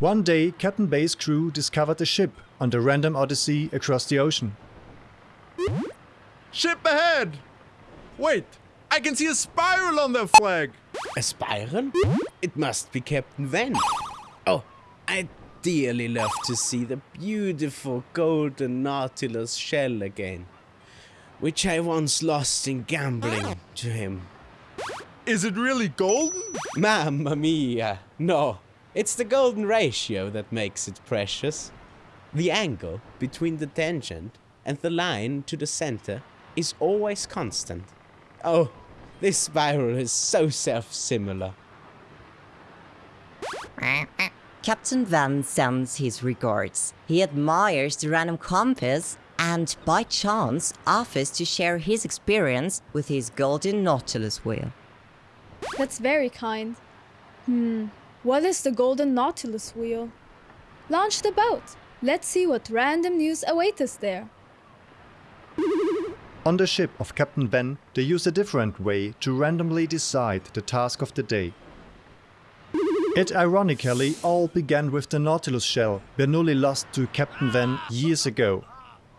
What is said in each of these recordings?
One day, Captain Bayes' crew discovered a ship on the random odyssey across the ocean. Ship ahead! Wait, I can see a spiral on their flag! A spiral? It must be Captain Van. Oh, I dearly love to see the beautiful golden Nautilus shell again, which I once lost in gambling to him. Is it really golden? Mamma mia! No, it's the golden ratio that makes it precious. The angle between the tangent and the line to the center is always constant. Oh, this spiral is so self-similar. Captain Van sends his regards. He admires the random compass and, by chance, offers to share his experience with his golden Nautilus wheel. That's very kind. Hmm, what is the Golden Nautilus wheel? Launch the boat. Let's see what random news awaits us there. On the ship of Captain Van, they use a different way to randomly decide the task of the day. It ironically all began with the Nautilus shell Bernoulli lost to Captain Van years ago.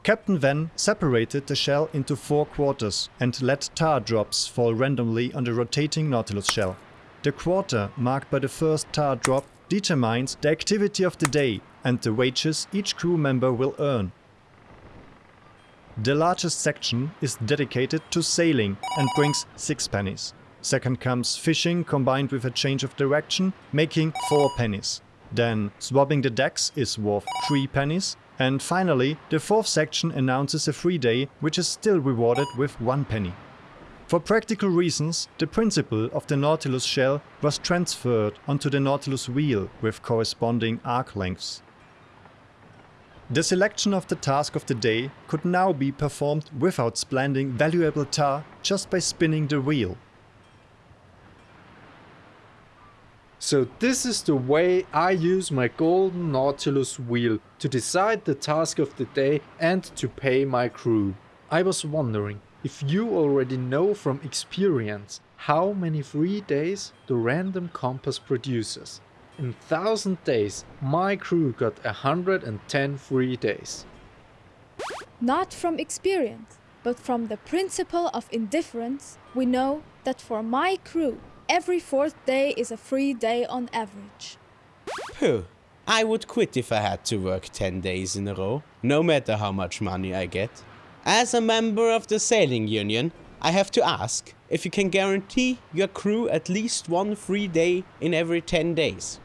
Captain Van separated the shell into four quarters and let tar drops fall randomly on the rotating Nautilus shell. The quarter marked by the first tar drop determines the activity of the day and the wages each crew member will earn. The largest section is dedicated to sailing and brings 6 pennies. Second comes fishing combined with a change of direction, making 4 pennies. Then swabbing the decks is worth 3 pennies. And finally, the fourth section announces a free day, which is still rewarded with 1 penny. For practical reasons, the principle of the Nautilus shell was transferred onto the Nautilus wheel with corresponding arc lengths. The selection of the task of the day could now be performed without spending valuable tar just by spinning the wheel. So this is the way I use my golden Nautilus wheel to decide the task of the day and to pay my crew. I was wondering if you already know from experience how many free days the random compass produces. In 1000 days, my crew got 110 free days. Not from experience, but from the principle of indifference, we know that for my crew, every fourth day is a free day on average. Pooh, I would quit if I had to work 10 days in a row, no matter how much money I get. As a member of the sailing union, I have to ask if you can guarantee your crew at least one free day in every 10 days.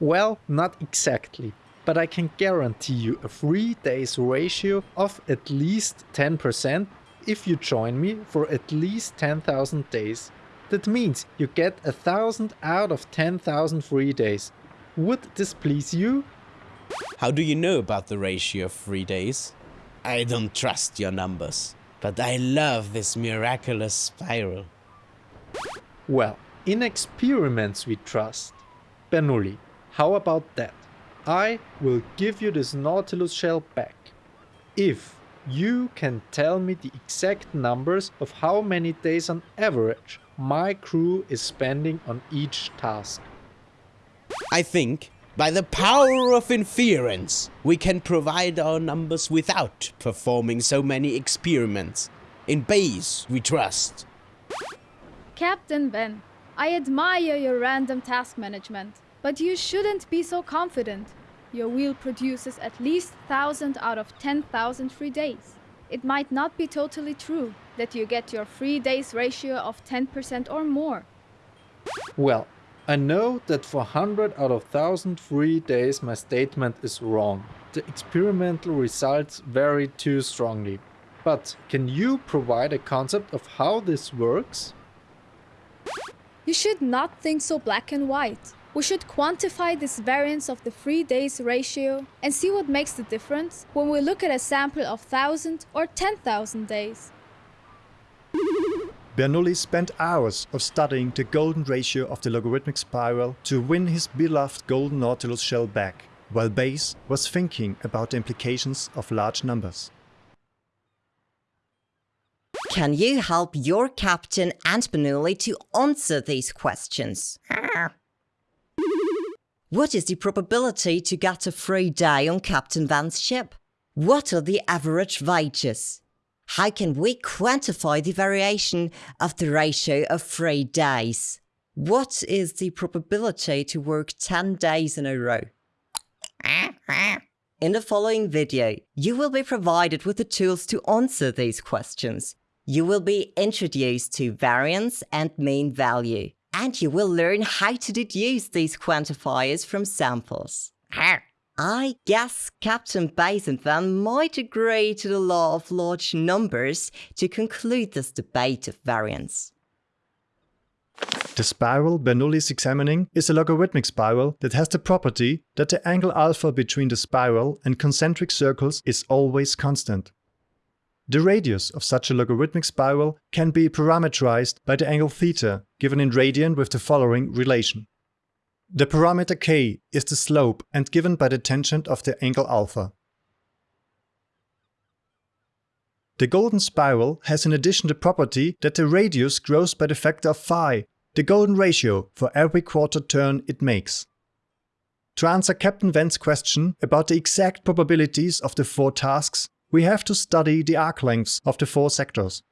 Well, not exactly, but I can guarantee you a free days ratio of at least 10% if you join me for at least 10,000 days. That means you get a thousand out of 10,000 free days. Would this please you? How do you know about the ratio of free days? I don't trust your numbers, but I love this miraculous spiral. Well, in experiments we trust. Bernoulli, how about that? I will give you this Nautilus shell back. If you can tell me the exact numbers of how many days on average my crew is spending on each task. I think, by the power of inference, we can provide our numbers without performing so many experiments. In Bayes, we trust. Captain Ben, I admire your random task management, but you shouldn't be so confident. Your wheel produces at least 1000 out of 10,000 free days. It might not be totally true that you get your free days ratio of 10% or more. Well, I know that for 100 out of 1000 free days my statement is wrong. The experimental results vary too strongly. But can you provide a concept of how this works? You should not think so black and white. We should quantify this variance of the free days ratio and see what makes the difference when we look at a sample of 1000 or 10,000 days. Bernoulli spent hours of studying the golden ratio of the logarithmic spiral to win his beloved golden Nautilus shell back, while Bayes was thinking about the implications of large numbers. Can you help your captain and Bernoulli to answer these questions? What is the probability to get a free day on Captain Van's ship? What are the average wages? How can we quantify the variation of the ratio of free days? What is the probability to work 10 days in a row? In the following video, you will be provided with the tools to answer these questions. You will be introduced to variance and mean value, and you will learn how to deduce these quantifiers from samples. I guess Captain Basin Van might agree to the law of large numbers to conclude this debate of variance. The spiral Bernoulli is examining is a logarithmic spiral that has the property that the angle alpha between the spiral and concentric circles is always constant. The radius of such a logarithmic spiral can be parameterized by the angle theta, given in radian with the following relation. The parameter k is the slope and given by the tangent of the angle alpha. The golden spiral has in addition the property that the radius grows by the factor of phi, the golden ratio for every quarter turn it makes. To answer Captain Van's question about the exact probabilities of the four tasks, we have to study the arc lengths of the four sectors.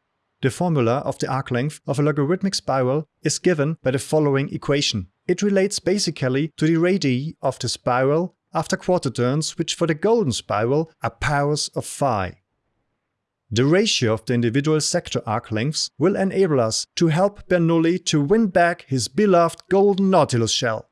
The formula of the arc length of a logarithmic spiral is given by the following equation. It relates basically to the radii of the spiral after quarter turns, which for the golden spiral are powers of phi. The ratio of the individual sector arc lengths will enable us to help Bernoulli to win back his beloved golden Nautilus shell.